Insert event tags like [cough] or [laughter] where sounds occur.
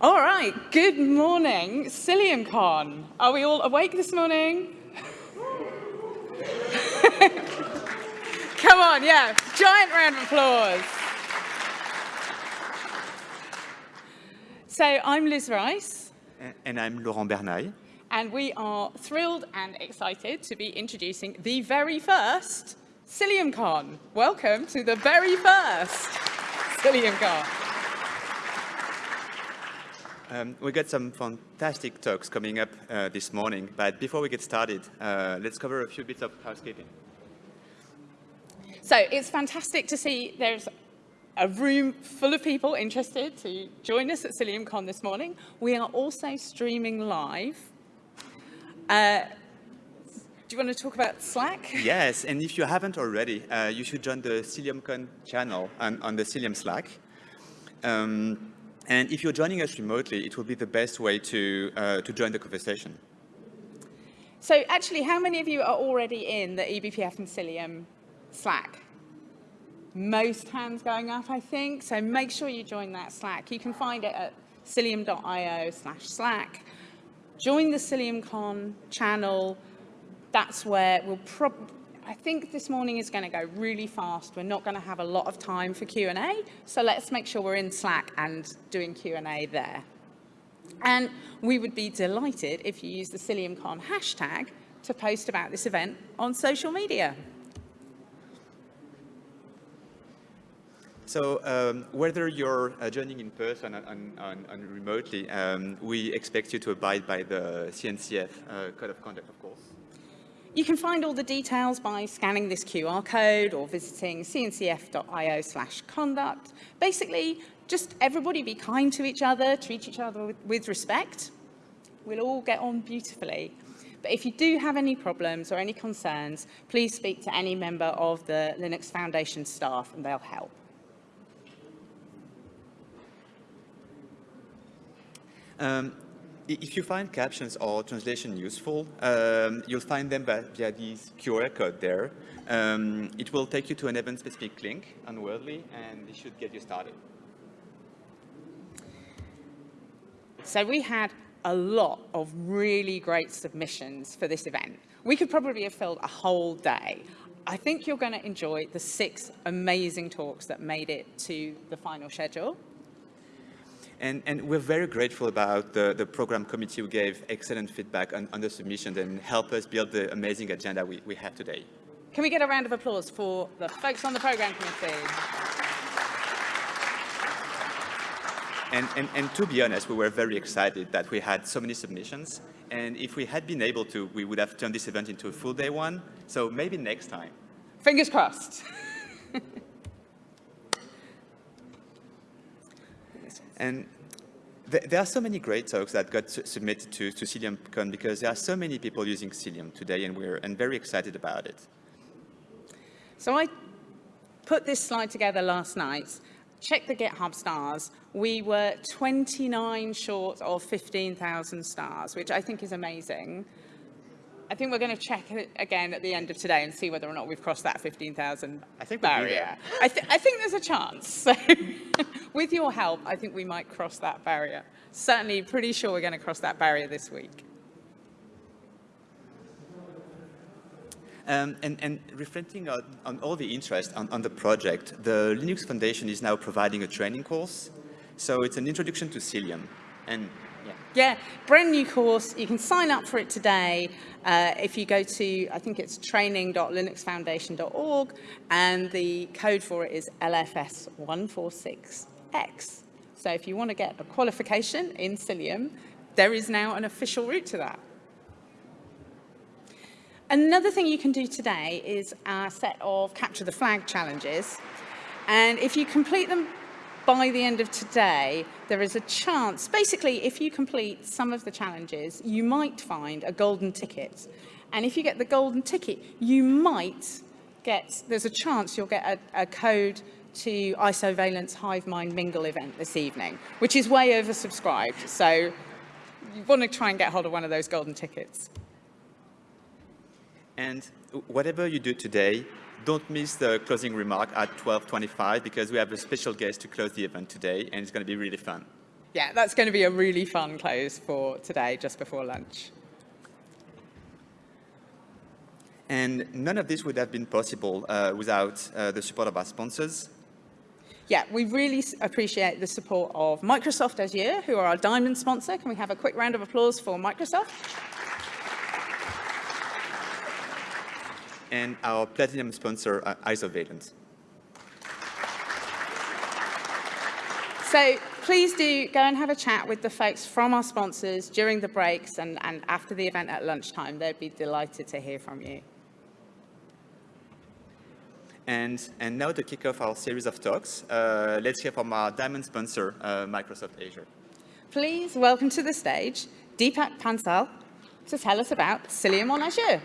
All right, good morning, CiliumCon. Are we all awake this morning? [laughs] Come on, yeah, giant round of applause. So I'm Liz Rice. And I'm Laurent Bernaille. And we are thrilled and excited to be introducing the very first CiliumCon. Welcome to the very first CiliumCon. Um, we got some fantastic talks coming up uh, this morning, but before we get started, uh, let's cover a few bits of housekeeping. So it's fantastic to see there's a room full of people interested to join us at CiliumCon this morning. We are also streaming live. Uh, do you want to talk about Slack? Yes, and if you haven't already, uh, you should join the CiliumCon channel on, on the Cilium Slack. Um, and if you're joining us remotely, it will be the best way to, uh, to join the conversation. So actually, how many of you are already in the eBPF and Cilium Slack? Most hands going up, I think. So make sure you join that Slack. You can find it at cilium.io slash Slack. Join the CiliumCon channel. That's where we'll probably I think this morning is going to go really fast. We're not going to have a lot of time for Q&A, so let's make sure we're in Slack and doing Q&A there. And we would be delighted if you use the CiliumCon hashtag to post about this event on social media. So um, whether you're uh, joining in person and remotely, um, we expect you to abide by the CNCF uh, Code of Conduct, of course. You can find all the details by scanning this QR code or visiting cncf.io slash conduct. Basically, just everybody be kind to each other, treat each other with, with respect. We'll all get on beautifully. But if you do have any problems or any concerns, please speak to any member of the Linux Foundation staff and they'll help. Um, if you find captions or translation useful, um, you'll find them via this QR code there. Um, it will take you to an event-specific link on Wordly, and it should get you started. So we had a lot of really great submissions for this event. We could probably have filled a whole day. I think you're going to enjoy the six amazing talks that made it to the final schedule. And, and we're very grateful about the, the program committee who gave excellent feedback on, on the submissions and helped us build the amazing agenda we, we have today. Can we get a round of applause for the folks on the program committee? And, and, and, to be honest, we were very excited that we had so many submissions. And if we had been able to, we would have turned this event into a full day one. So maybe next time. Fingers crossed. [laughs] And th there are so many great talks that got submitted to, to CiliumCon because there are so many people using Cilium today and we're and very excited about it. So I put this slide together last night. Check the GitHub stars. We were 29 short of 15,000 stars, which I think is amazing. I think we're going to check it again at the end of today and see whether or not we've crossed that 15,000 barrier. I, th I, think there's a chance. So [laughs] with your help, I think we might cross that barrier. Certainly pretty sure we're going to cross that barrier this week. Um, and, and, reflecting on, on, all the interest on, on, the project, the Linux Foundation is now providing a training course. So it's an introduction to Cilium. And yeah. yeah, brand new course. You can sign up for it today. Uh, if you go to, I think it's training.linuxfoundation.org, and the code for it is LFS146X. So if you want to get a qualification in Cilium, there is now an official route to that. Another thing you can do today is a set of capture the flag challenges. And if you complete them by the end of today, there is a chance, basically, if you complete some of the challenges, you might find a golden ticket. And if you get the golden ticket, you might get, there's a chance you'll get a, a code to Isovalent's Hivemind Mingle event this evening, which is way oversubscribed. So you want to try and get hold of one of those golden tickets. And whatever you do today, don't miss the closing remark at 12.25 because we have a special guest to close the event today and it's going to be really fun. yeah, that's going to be a really fun close for today, just before lunch. And none of this would have been possible uh, without uh, the support of our sponsors. Yeah, we really appreciate the support of Microsoft Azure, who are our diamond sponsor. Can we have a quick round of applause for Microsoft? and our platinum sponsor, uh, Isovalent. So please do go and have a chat with the folks from our sponsors during the breaks and, and after the event at lunchtime. They'd be delighted to hear from you. And, and now to kick off our series of talks, uh, let's hear from our diamond sponsor, uh, Microsoft Azure. Please welcome to the stage Deepak Bansal to tell us about Cilium on Azure.